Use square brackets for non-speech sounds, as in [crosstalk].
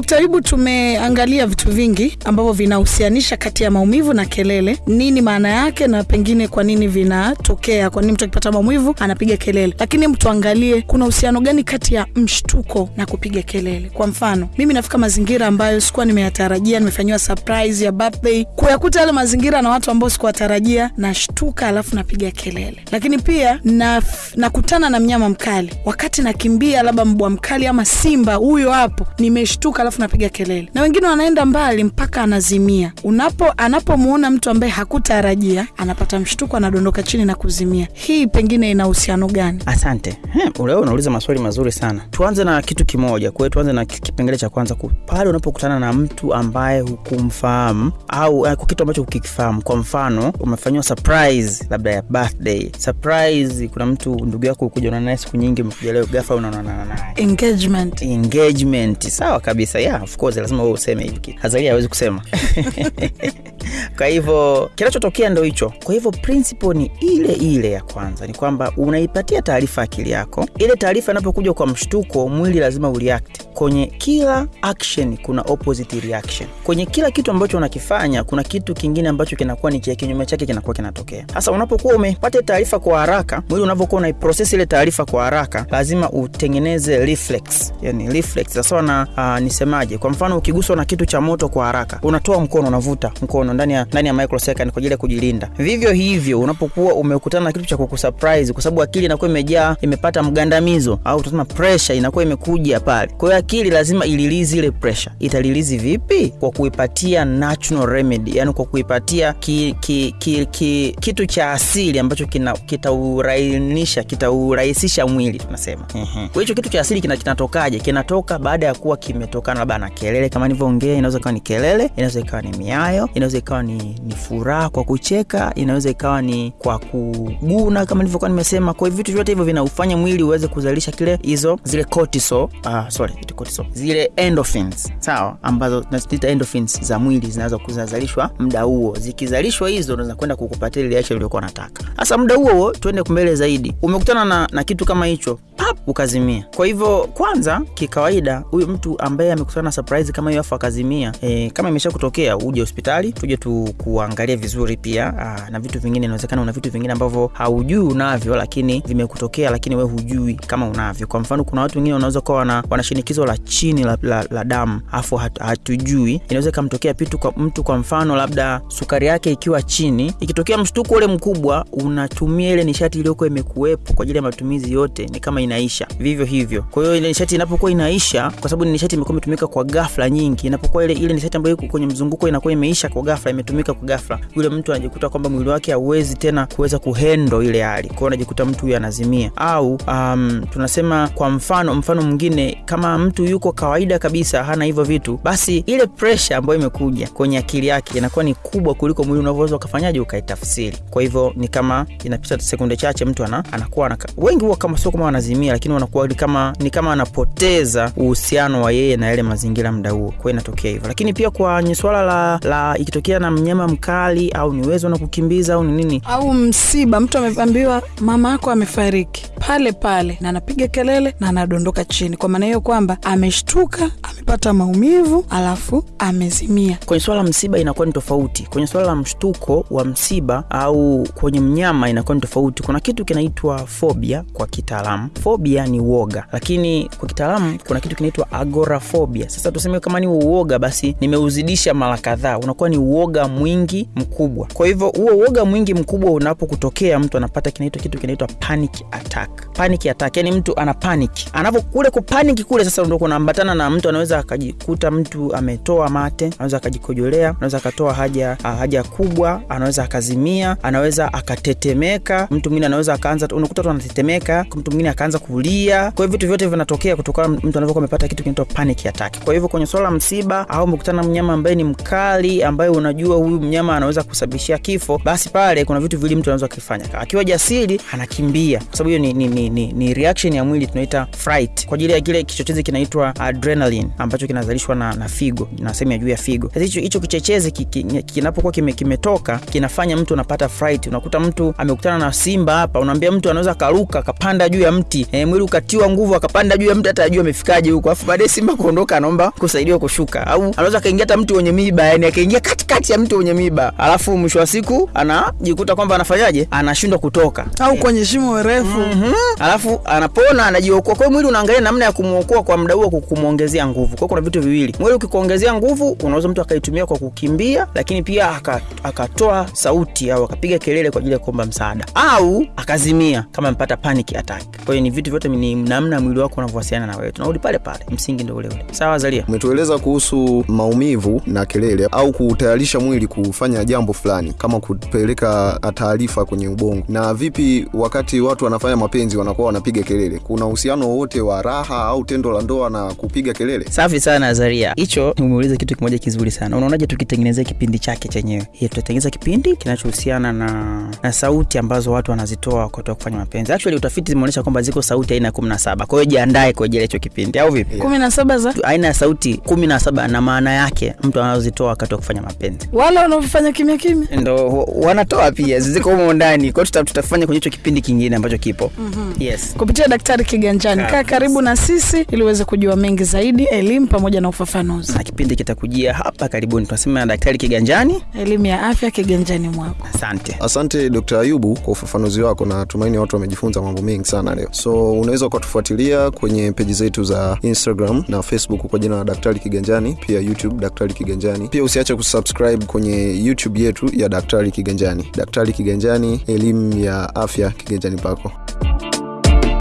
Dkt. Ayubu, tumeangalia vitu vingi ambavyo vinahusianisha kati ya maumivu na kelele. Nini maana yake na pengine kwa nini vinatokea? Kwa nini mtu akipata maumivu anapiga kelele? Lakini mtuangalie tuangalie kuna uhusiano gani kati ya mshtuko na kupiga kelele. Kwa mfano, mimi nafika mazingira ambayo sikuwa nimeyatarajia, nimefanyiwa surprise ya birthday, kuyakuta yale mazingira na watu ambao sikuwatarajia, nashtuka alafu napiga kelele. Lakini pia na nakutana na mnyama mkali, wakati nakimbia, labda mbwa mkali ama simba huyo hapo, nimeshtuka alafu napiga kelele, na wengine wanaenda mbali mpaka anazimia. Unapo anapomuona mtu ambaye hakutarajia anapata mshtuko, anadondoka chini na kuzimia. Hii pengine ina uhusiano gani? Asante. Leo unauliza maswali mazuri sana. Tuanze na kitu kimoja. Kwa hiyo tuanze na kipengele cha kwanza, pale unapokutana na mtu ambaye hukumfahamu au kwa kitu ambacho hukifahamu. Kwa mfano, umefanyiwa surprise labda ya birthday. Surprise, kuna mtu ndugu yako ukuja unaona naye siku nyingi, umekuja leo ghafla unaonana naye Engagement. engagement sawa kabisa yeah, of course lazima wewe useme kitu. Hazalia hawezi kusema [laughs] kwa hivyo kinachotokea ndo hicho. Kwa hivyo principle ni ile ile ya kwanza ni kwamba unaipatia taarifa akili yako. Ile taarifa inapokuja kwa mshtuko mwili lazima ureact. Kwenye kila action kuna opposite reaction. Kwenye kila kitu ambacho unakifanya kuna kitu kingine ambacho kinakuwa ni kinyume chake kinakuwa kinatokea. Sasa unapokuwa umepata taarifa kwa haraka mwili unavyokuwa unaiprocess ile taarifa kwa haraka lazima utengeneze reflex. Yani reflex. Na uh, nisemaje? Kwa mfano ukiguswa na kitu cha moto kwa haraka unatoa mkono unavuta mkono ndani ya ndani ya microsecond kwa ajili ya kujilinda. Vivyo hivyo unapokuwa umekutana na kitu cha kukusurprise kwa sababu akili inakuwa imejaa imepata mgandamizo au tunasema pressure inakuwa imekuja pale. Kwa hiyo akili lazima ililizi ile pressure. Italilizi vipi? Kwa kuipatia natural remedy yani kwa kuipatia ki, ki, ki, ki, kitu cha asili ambacho kina- kitaurainisha kitaurahisisha mwili tunasema. Kwa hicho kitu cha asili kina- kinatokaje? Kinatoka baada ya kuwa kimetokana labda na kelele kama nilivyoongea inaweza ikawa ni kelele inaweza ikawa ni miayo inaweza ikawa ni, ni furaha kwa kucheka inaweza ikawa ni kwa kuguna kama nilivyokuwa nimesema. Kwa vitu vyote hivyo vinaufanya mwili uweze kuzalisha kile hizo zile cortisol uh, sorry cortisol. Zile endorphins sawa ambazo tunaziita endorphins za mwili zinaweza kuzalishwa muda huo. Zikizalishwa hizo unaweza kwenda kukupatia ile acha uliokuwa unataka. Sasa muda huo huo tuende mbele zaidi. Umekutana na, na kitu kama hicho pap ukazimia. Kwa hivyo kwanza kikawaida huyu mtu ambaye amekutana na surprise kama hiyo afu akazimia e, kama imesha kutokea uje hospitali tuje tu kuangalia vizuri pia aa, na vitu vingine inawezekana una vitu vingine ambavyo haujui unavyo lakini vimekutokea lakini we hujui kama unavyo. Kwa mfano kuna watu wengine wanaweza kuwa wana, wana shinikizo la chini la, la, la damu afu hat, hatujui. Inaweza ikamtokea pitu kwa mtu kwa mfano labda sukari yake ikiwa chini ikitokea mshtuko ule mkubwa unatumia ile nishati iliyokuwa imekuwepo kwa ajili ya matumizi yote ni kama inaisha. Vivyo hivyo. Kwa hiyo ile nishati inapokuwa inaisha kwa sababu ni nishati imekuwa imetumika kwa ghafla nyingi inapokuwa ile ile nishati ambayo iko kwenye mzunguko inakuwa imeisha kwa ghafla imetumika kwa ghafla. Yule mtu anajikuta kwamba mwili wake hauwezi tena kuweza kuhendo ile hali. Kwao anajikuta mtu huyo anazimia. Au um, tunasema kwa mfano mfano mwingine kama mtu yuko kawaida kabisa hana hivyo vitu basi ile presha ambayo imekuja kwenye akili yake inakuwa ni kubwa kuliko mwili unavyoweza ukafanyaje ukaitafsiri. Kwa hivyo ni kama inapita sekunde chache mtu ana, anakuwa anaka, wengi huwa kama sio kama wanazimia lakini wanakuwa kama ni kama anapoteza uhusiano wa yeye na yale mazingira mda huo. Kwa hiyo inatokea hivyo. Lakini pia kwenye swala la, la ikitokea na mnyama mkali au ni uwezo na kukimbiza au ni nini? Au msiba, mtu ameambiwa mama yako amefariki. Pale pale, na anapiga kelele na anadondoka chini. Kwa maana hiyo kwamba ameshtuka, amepata maumivu, alafu amezimia. kwenye swala la msiba inakuwa ni tofauti. Kwenye swala la mshtuko wa msiba au kwenye mnyama inakuwa ni tofauti. Kuna kitu kinaitwa fobia kwa kitaalamu. Fobia ni uoga. Lakini kwa kitaalamu kuna kitu kinaitwa agorafobia sasa tuseme kama ni uoga basi nimeuzidisha mara kadhaa. Unakuwa ni uoga mwingi mkubwa. Kwa hivyo huo uoga mwingi mkubwa unapokutokea mtu anapata kinaitwa kitu kinaitwa panic attack. Panic attack yani mtu ana panic. Anapo kule kupanic kule sasa ndio kunaambatana na mtu anaweza akajikuta mtu ametoa mate anaweza akajikojolea anaweza akatoa haja ah, haja kubwa anaweza akazimia anaweza akatetemeka. Mtu mwingine anaweza akaanza unakuta tu anatetemeka mtu mwingine akaanza kulia. Kwa hiyo vitu vyote vinatokea kutokana mtu anavyokuwa amepata kitu kinaitwa panic attack. Kwa hivyo kwenye swala la msiba au umekutana mnyama ambaye ni mkali ambaye unajua unajua huyu mnyama anaweza kusababishia kifo basi pale kuna vitu vili mtu anaweza kufanya. Akiwa jasiri anakimbia. Kwa sababu hiyo ni, ni, ni, ni, ni reaction ya mwili tunaita fright. Kwa ajili ya kile kichochezi kinaitwa adrenaline ambacho kinazalishwa na, na figo na sehemu ya juu ya figo. Sasa hicho hicho kichechezi ki- ki- kinapokuwa kime, kimetoka kinafanya mtu anapata fright. Unakuta mtu amekutana na simba hapa unaambia mtu anaweza karuka akapanda juu ya mti. E, mwili ukatiwa nguvu akapanda juu ya mti hata ajua amefikaje huko. Afu baadaye simba kuondoka anaomba kusaidiwa kushuka. Au anaweza akaingia hata mtu wenye miba yani akaingia katikati ya mtu wenye miba. Alafu mwisho wa siku anajikuta kwamba anafanyaje? Anashindwa kutoka. Au kwenye shimo refu. Mm -hmm. alafu anapona anajiokoa. Kwa hiyo mwili unaangalia namna ya kumwokoa kwa muda huo kumwongezea nguvu. Kwa kuna vitu viwili. Mwili ukikuongezea nguvu unaweza mtu akaitumia kwa kukimbia lakini pia aka- akatoa sauti au akapiga kelele kwa ajili ya kuomba msaada. Au akazimia kama amepata panic attack. Kwa hiyo ni vitu vyote ni namna mwili wako unavyowasiliana na wewe. Tunarudi pale pale msingi ndo ule ule. Sawa zalia? Umetueleza kuhusu maumivu na kelele au kutayarisha mwili kufanya jambo fulani kama kupeleka taarifa kwenye ubongo. Na vipi wakati watu wanafanya mapenzi wanakuwa wanapiga kelele? Kuna uhusiano wowote wa raha au tendo la ndoa na kupiga kelele? Safi sana Azaria, hicho umeuliza kitu kimoja kizuri sana. Unaonaje tukitengenezea kipindi chake chenyewe? Ye, tutatengeneza kipindi kinachohusiana na na sauti ambazo watu wanazitoa wakati wa kufanya mapenzi. Actually utafiti zimeonyesha kwamba ziko sauti aina ya kumi na saba. Kwa hiyo jiandae kwa ajili ya hicho kipindi au vipi? Kumi na saba za? Aina ya sauti kumi na saba na maana yake mtu anazozitoa wakati wa kufanya mapenzi wale wanaofanya kimya kimya. Ndo wanatoa pia ziko humo ndani. Kwao tuta, tutafanya kwenye hicho kipindi kingine ambacho kipo. Mm-hmm. yes. Kupitia daktari kiganjani kaa karibu na sisi ili uweze kujua mengi zaidi elimu pamoja na ufafanuzi. Na kipindi kitakujia hapa karibuni. Tunasema na daktari kiganjani. Elimu ya afya kiganjani mwako. Asante. Asante d ayubu kwa ufafanuzi wako. Na tumaini watu wamejifunza mambo mengi sana leo. So unaweza ukatufuatilia kwenye peji zetu za instagram na facebook kwa jina la daktari kiganjani pia youtube daktari kiganjani. Pia usiache kusubscribe kwenye youtube yetu ya daktari kiganjani. Daktari kiganjani elimu ya afya kiganjani pako